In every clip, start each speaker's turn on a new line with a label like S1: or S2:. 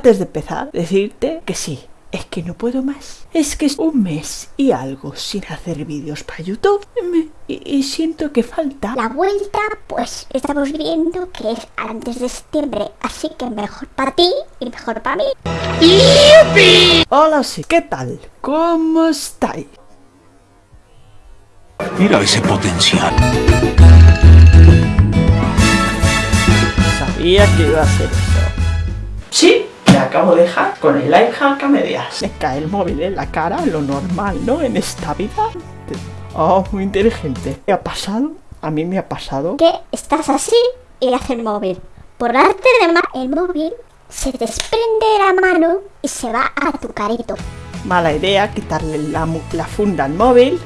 S1: Antes de empezar, decirte que sí, es que no puedo más. Es que es un mes y algo sin hacer vídeos para YouTube me- y, y siento que falta.
S2: La vuelta, pues estamos viendo que es antes de septiembre, así que mejor para ti y mejor para mí.
S1: Hola, sí, ¿qué tal? ¿Cómo estáis?
S3: Mira ese potencial.
S1: Sabía que iba a hacer eso. Acabo de dejar con el lifehack a medias. Me cae el móvil en la cara, lo normal, ¿no? En esta vida. Oh, muy inteligente. ¿Qué ha pasado? A mí me ha pasado.
S2: Que estás así y hace el móvil. Por arte de ma el móvil se desprende de la mano y se va a tu carito.
S1: Mala idea quitarle la, la funda al móvil.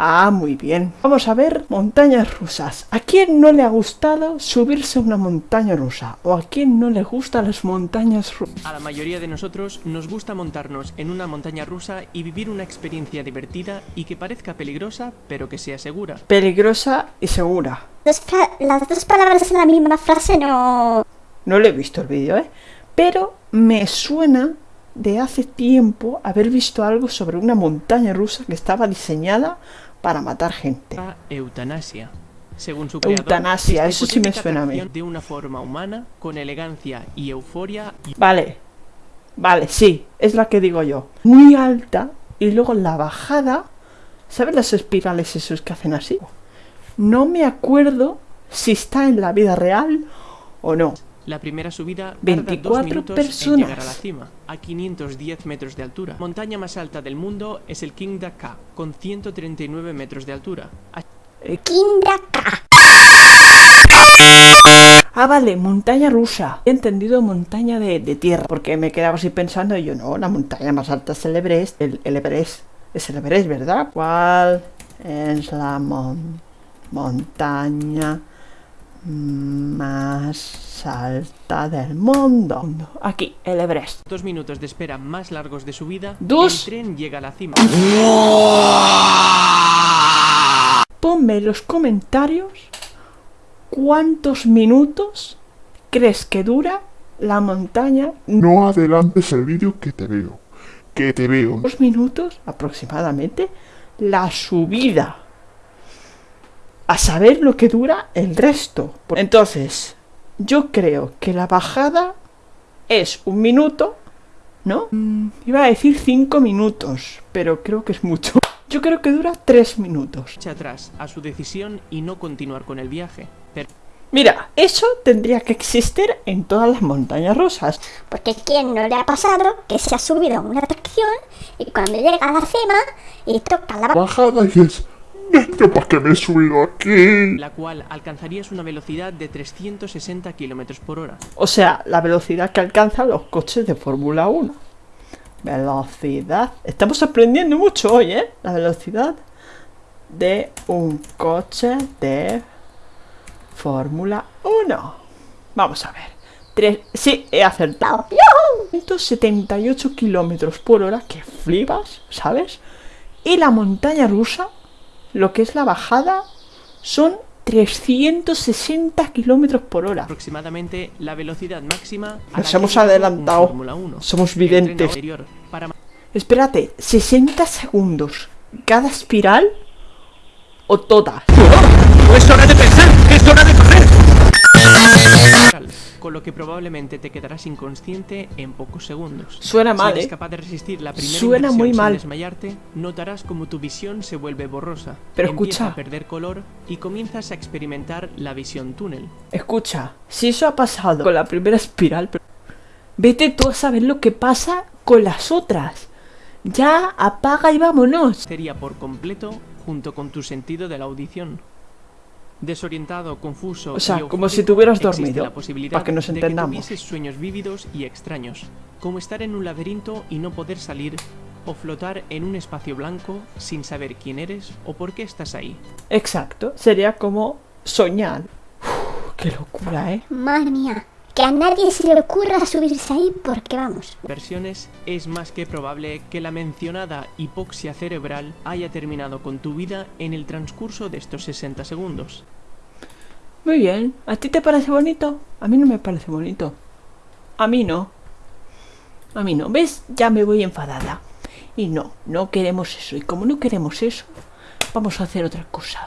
S1: Ah, muy bien. Vamos a ver montañas rusas. ¿A quién no le ha gustado subirse a una montaña rusa? ¿O a quién no le gustan las montañas rusas?
S4: A la mayoría de nosotros nos gusta montarnos en una montaña rusa y vivir una experiencia divertida y que parezca peligrosa, pero que sea segura.
S1: Peligrosa y segura.
S2: Las dos palabras en la misma frase no...
S1: No lo he visto el vídeo, ¿eh? Pero me suena de hace tiempo haber visto algo sobre una montaña rusa que estaba diseñada para matar gente.
S4: Eutanasia. Según su creador,
S1: Eutanasia, eso sí me suena a mí.
S4: De una forma humana, con elegancia y euforia, y
S1: Vale, vale, sí, es la que digo yo. Muy alta y luego la bajada, ¿sabes las espirales esos que hacen así? No me acuerdo si está en la vida real o no.
S4: La primera subida tarda
S1: 24
S4: dos minutos
S1: personas.
S4: en llegar a la cima, a 510 metros de altura. La montaña más alta del mundo es el King Ka, con 139 metros de altura. A-
S2: Kindaka.
S1: Ah, vale, montaña rusa. He entendido montaña de, de tierra, porque me quedaba así pensando y yo, no, la montaña más alta es el Everest. El, el Everest. Es el Everest, ¿verdad? ¿Cuál es la mon- montaña más alta del mundo? Aquí, el Everest.
S4: Dos minutos de espera más largos de subida,
S1: Dos.
S4: el tren llega a la cima.
S1: Ponme en los comentarios cuántos minutos crees que dura la montaña
S5: No adelantes el vídeo que te veo. Que te veo.
S1: dos minutos aproximadamente la subida. A saber lo que dura el resto. Entonces, yo creo que la bajada es un minuto, ¿no? Mm, iba a decir cinco minutos, pero creo que es mucho. Yo creo que dura tres minutos.
S4: Atrás a su decisión y no continuar con el viaje. Pero
S1: Mira, eso tendría que existir en todas las montañas rusas.
S2: Porque ¿quién no le ha pasado que se ha subido a una atracción y cuando llega a la cima y toca la
S5: Bajada y ¿yo para qué me he subido aquí?
S4: la cual alcanzarías una velocidad de 360 km por hora.
S1: O sea, la velocidad que alcanzan los coches de Fórmula 1. Velocidad. Estamos aprendiendo mucho hoy, ¿eh? La velocidad de un coche de Fórmula 1. Vamos a ver. Tres... Sí, he acertado. 178 kilómetros por hora, que flipas, ¿sabes? Y la montaña rusa, lo que es la bajada, son 360 kilómetros por hora.
S4: Aproximadamente la velocidad máxima a
S1: Nos hemos adelantado.
S4: Fórmula 1.
S1: Somos videntes.
S4: para
S1: Espérate, ¿60 segundos cada espiral o todas?
S3: ¡Es hora
S4: con lo que probablemente te quedarás inconsciente en pocos segundos.
S1: Suena mal,
S4: si eres
S1: ¿eh?
S4: capaz de resistir la primera
S1: Suena muy
S4: sin
S1: mal.
S4: desmayarte, notarás como tu visión se vuelve borrosa.
S1: Pero
S4: empieza
S1: escucha.
S4: a perder color y comienzas a experimentar la visión túnel.
S1: Escucha, si eso ha pasado con la primera espiral, pero- vete tú a saber lo que pasa con las otras. Ya, apaga y vámonos.
S4: Sería por completo junto con tu sentido de la audición. Desorientado, confuso.
S1: O sea,
S4: y
S1: como si
S4: existe
S1: dormido,
S4: la posibilidad
S1: para que nos
S4: de
S1: entendamos.
S4: tuvieses sueños vívidos y extraños, como estar en un laberinto y no poder salir, o flotar en un espacio blanco sin saber quién eres o por qué estás ahí.
S1: Exacto, sería como soñar. Uf, qué locura, ¿eh?
S2: Madre mía, que a nadie se le ocurra subirse ahí porque vamos.
S4: Versiones es más que probable que la mencionada hipoxia cerebral haya terminado con tu vida en el transcurso de estos 60 segundos.
S1: Muy bien, ¿a ti te parece bonito? A mí no me parece bonito. a mí no. A mí no. ¿Ves? Ya me voy enfadada. Y no, no queremos eso. Y como no queremos eso, vamos a hacer otra cosa.